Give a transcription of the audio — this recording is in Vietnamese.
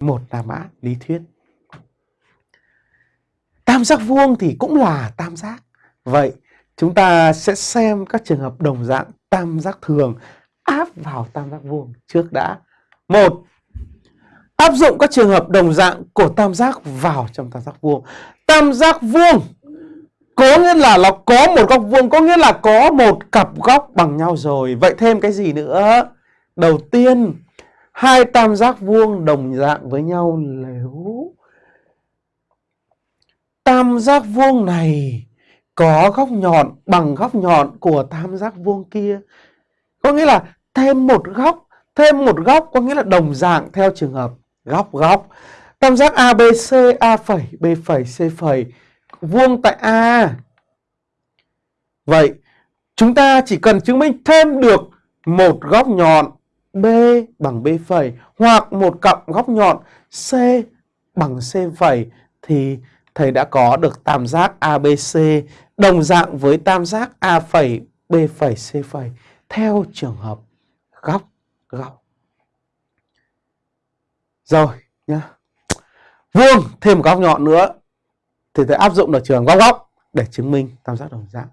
một là mã lý thuyết. Tam giác vuông thì cũng là tam giác. Vậy chúng ta sẽ xem các trường hợp đồng dạng tam giác thường áp vào tam giác vuông trước đã. Một, áp dụng các trường hợp đồng dạng của tam giác vào trong tam giác vuông. Tam giác vuông có nghĩa là nó có một góc vuông, có nghĩa là có một cặp góc bằng nhau rồi. Vậy thêm cái gì nữa? Đầu tiên hai tam giác vuông đồng dạng với nhau nếu tam giác vuông này có góc nhọn bằng góc nhọn của tam giác vuông kia, có nghĩa là thêm một góc, thêm một góc có nghĩa là đồng dạng theo trường hợp góc góc. Tam giác ABC A phẩy, B phẩy, C phẩy, vuông tại A. Vậy chúng ta chỉ cần chứng minh thêm được một góc nhọn B bằng B phẩy hoặc một cặp góc nhọn C bằng C phẩy thì thầy đã có được tam giác ABC đồng dạng với tam giác A phẩy, B phẩy, C phẩy theo trường hợp góc góc. Rồi nhá. Vuông thêm một góc nhọn nữa thì thầy áp dụng được trường góc góc để chứng minh tam giác đồng dạng.